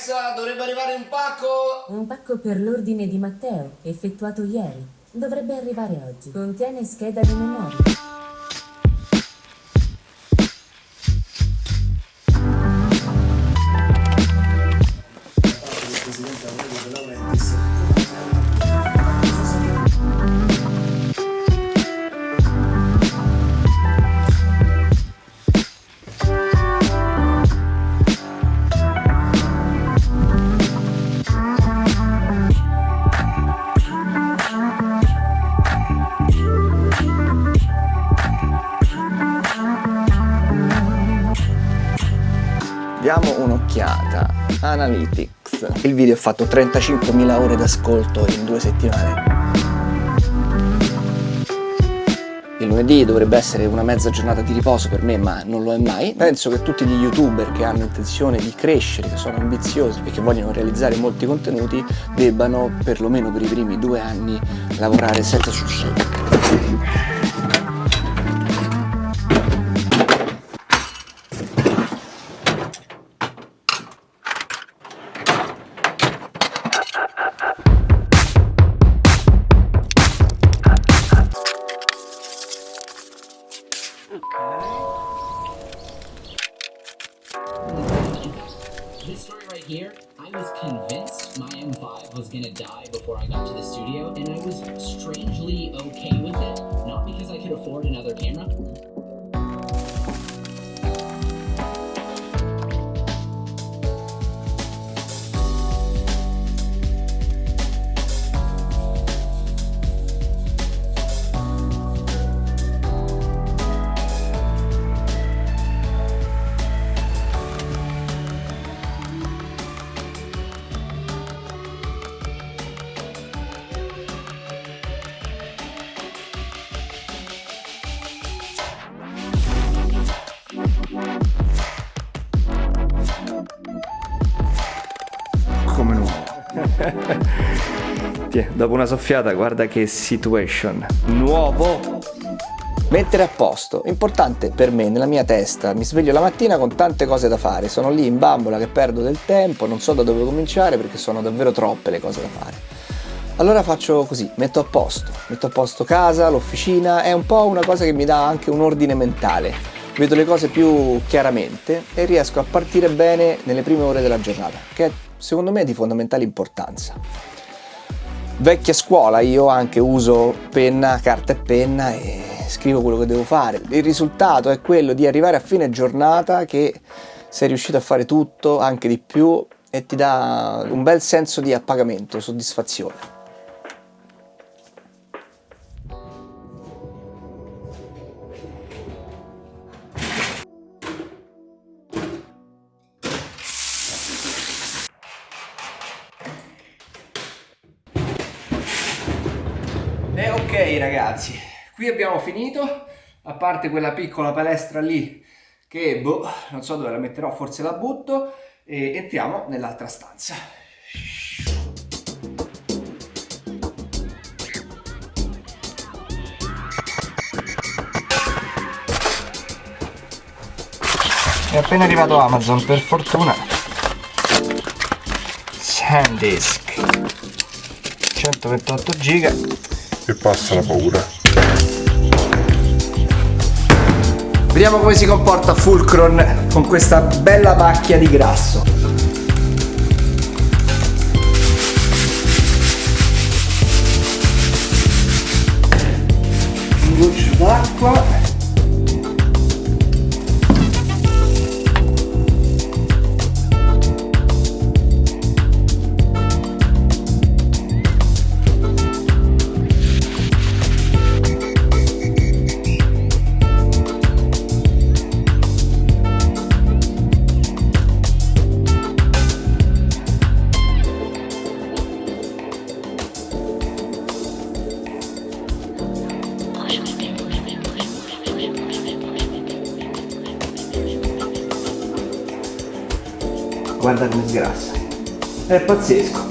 Alexa, dovrebbe arrivare un pacco! Un pacco per l'ordine di Matteo, effettuato ieri. Dovrebbe arrivare oggi. Contiene scheda di memoria. Diamo un'occhiata. Analytics. Il video ha fatto 35.000 ore d'ascolto in due settimane. Il lunedì dovrebbe essere una mezza giornata di riposo per me, ma non lo è mai. Penso che tutti gli youtuber che hanno intenzione di crescere, che sono ambiziosi e che vogliono realizzare molti contenuti, debbano, perlomeno per i primi due anni, lavorare senza This story right here, I was convinced my M5 was gonna die before I got to the studio, and I was strangely okay with it. Not because I could afford another camera, Tiè, dopo una soffiata, guarda che situation. Nuovo! Mettere a posto, importante per me, nella mia testa. Mi sveglio la mattina con tante cose da fare, sono lì in bambola che perdo del tempo, non so da dove cominciare perché sono davvero troppe le cose da fare. Allora faccio così, metto a posto, metto a posto casa, l'officina, è un po' una cosa che mi dà anche un ordine mentale. Vedo le cose più chiaramente e riesco a partire bene nelle prime ore della giornata, che secondo me è di fondamentale importanza. Vecchia scuola, io anche uso penna, carta e penna e scrivo quello che devo fare. Il risultato è quello di arrivare a fine giornata che sei riuscito a fare tutto, anche di più, e ti dà un bel senso di appagamento, soddisfazione. Ok ragazzi, qui abbiamo finito, a parte quella piccola palestra lì che boh, non so dove la metterò, forse la butto e entriamo nell'altra stanza. È appena arrivato Amazon, per fortuna. SanDisk 128 giga e passa la paura. Vediamo come si comporta Fulcron con questa bella macchia di grasso. Un goccio d'acqua. Guarda come sgrassa. È pazzesco.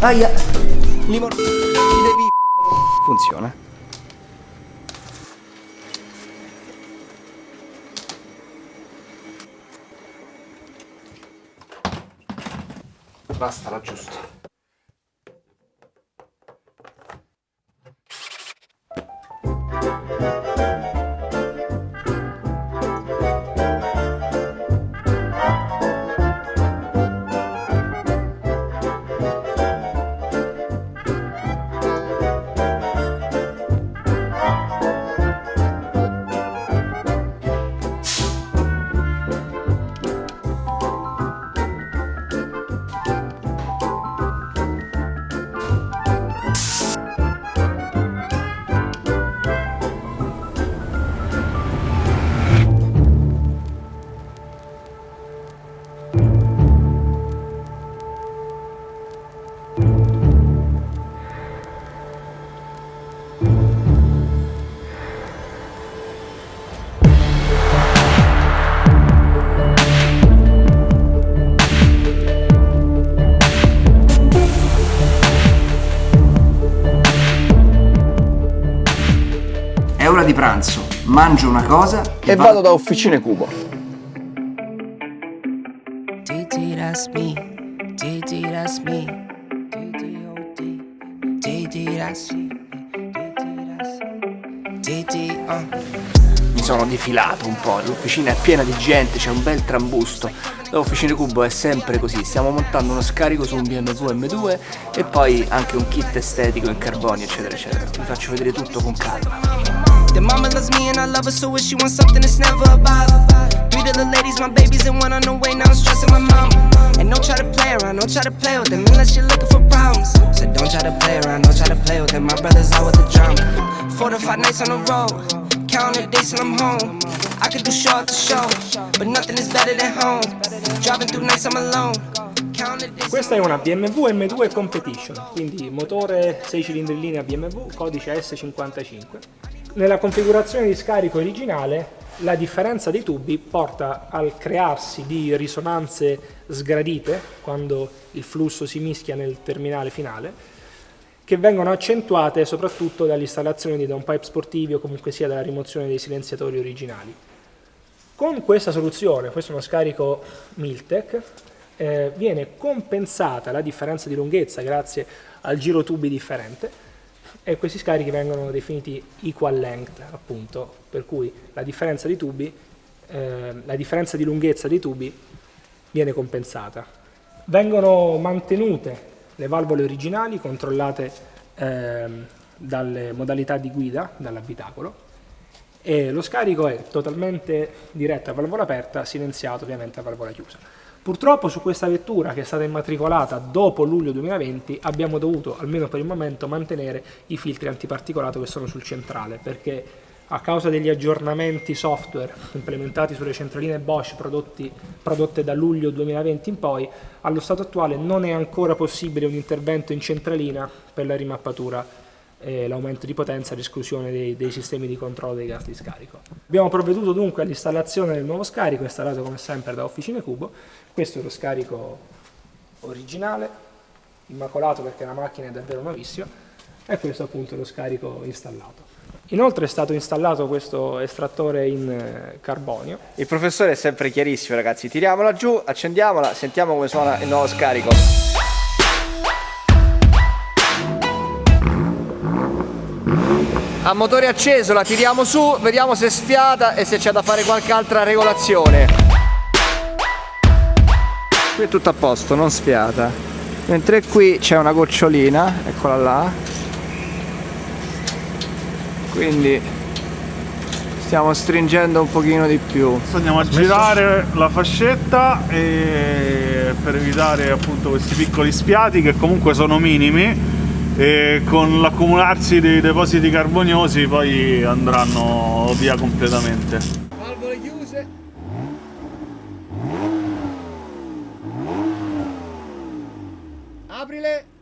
Aia! Limon... Funziona. basta l'aggiusto. È di pranzo, mangio una cosa e, vado da Officine Cubo. DD, that's me. DD, that's me. DD, DD, that's DD, uh. Mi sono defilato un po', l'officina è piena di gente, c'è un bel trambusto. Da Officine Cubo è sempre così, stiamo montando uno scarico su un BMW M2 e poi anche un kit estetico in carbonio, eccetera, eccetera. Vi faccio vedere tutto con calma. Loves me and I love her, so if she wants something, it's never a bother. Three the ladies, my babies, and one on the way. Now I'm stressing my mama. And don't try to play around, don't try to play with them unless you're looking for problems. Said don't try to play around, don't try to play with them. My brother's out with the drama. Four to five nights on the road, counting the days till I'm home. I could do show after show, but nothing is better than home. Driving through nights I'm alone. Questa è una BMW M2 Competition, quindi motore 6 cilindri in linea BMW, codice S55. Nella configurazione di scarico originale la differenza dei tubi porta al crearsi di risonanze sgradite quando il flusso si mischia nel terminale finale che vengono accentuate soprattutto dall'installazione di downpipe sportivi o comunque sia dalla rimozione dei silenziatori originali. Con questa soluzione, questo è uno scarico Miltec, eh, viene compensata la differenza di lunghezza grazie al giro tubi differente e questi scarichi vengono definiti equal length appunto, per cui la differenza di tubi, eh, la differenza di lunghezza dei tubi viene compensata. Vengono mantenute le valvole originali controllate ehm, dalle modalità di guida, dall'abitacolo, e lo scarico è totalmente diretto a valvola aperta, silenziato ovviamente a valvola chiusa. Purtroppo su questa vettura che è stata immatricolata dopo luglio 2020 abbiamo dovuto, almeno per il momento, mantenere i filtri antiparticolato che sono sul centrale perché a causa degli aggiornamenti software implementati sulle centraline Bosch prodotti, prodotte da luglio 2020 in poi, allo stato attuale non è ancora possibile un intervento in centralina per la rimappatura e l'aumento di potenza e l'esclusione dei, dei, sistemi di controllo dei gas di scarico. Abbiamo provveduto dunque all'installazione del nuovo scarico installato come sempre da Officine Cubo. Questo è lo scarico originale, immacolato perché la macchina è davvero nuovissima e questo appunto è lo scarico installato. Inoltre è stato installato questo estrattore in eh, carbonio. Il professore è sempre chiarissimo ragazzi, tiriamola giù, accendiamola, sentiamo come suona il nuovo scarico. A motore acceso la tiriamo su, vediamo se sfiata e se c'è da fare qualche altra regolazione. Qui è tutto a posto, non sfiata. Mentre qui c'è una gocciolina, eccola là. Quindi stiamo stringendo un pochino di più. Andiamo a girare la fascetta e per evitare appunto questi piccoli sfiati che comunque sono minimi e con l'accumularsi dei depositi carboniosi poi andranno via completamente. Valvole chiuse. Aprile.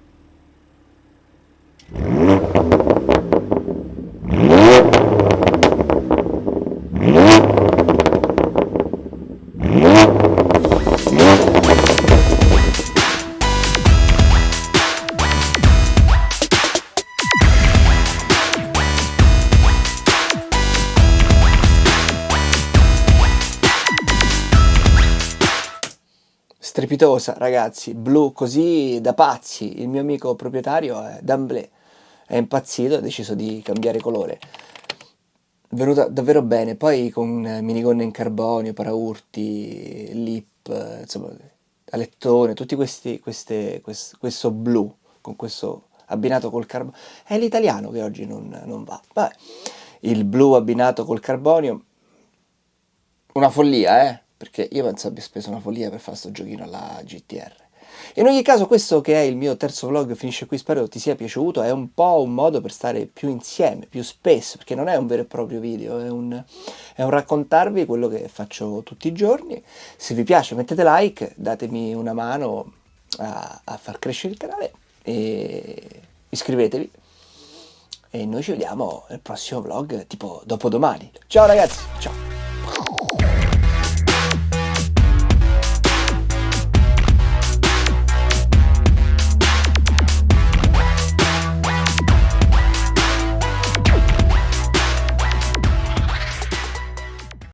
strepitosa, ragazzi, blu così da pazzi. Il mio amico proprietario è Damblé, è impazzito, ha deciso di cambiare colore. Venuta davvero bene, poi con eh, minigonne in carbonio, paraurti, lip, eh, insomma, alettone, tutti questi, queste, quest, questo blu, con questo abbinato col carbonio, è l'italiano che oggi non, non va. Vabbè, il blu abbinato col carbonio, una follia, eh? Perché io penso abbia speso una follia per fare sto giochino alla GTR. In ogni caso questo che è il mio terzo vlog finisce qui, spero ti sia piaciuto, è un po' un modo per stare più insieme, più spesso, perché non è un vero e proprio video, è un, è un raccontarvi quello che faccio tutti i giorni. Se vi piace mettete like, datemi una mano a, a far crescere il canale e iscrivetevi e noi ci vediamo nel prossimo vlog tipo dopodomani. Ciao ragazzi, ciao!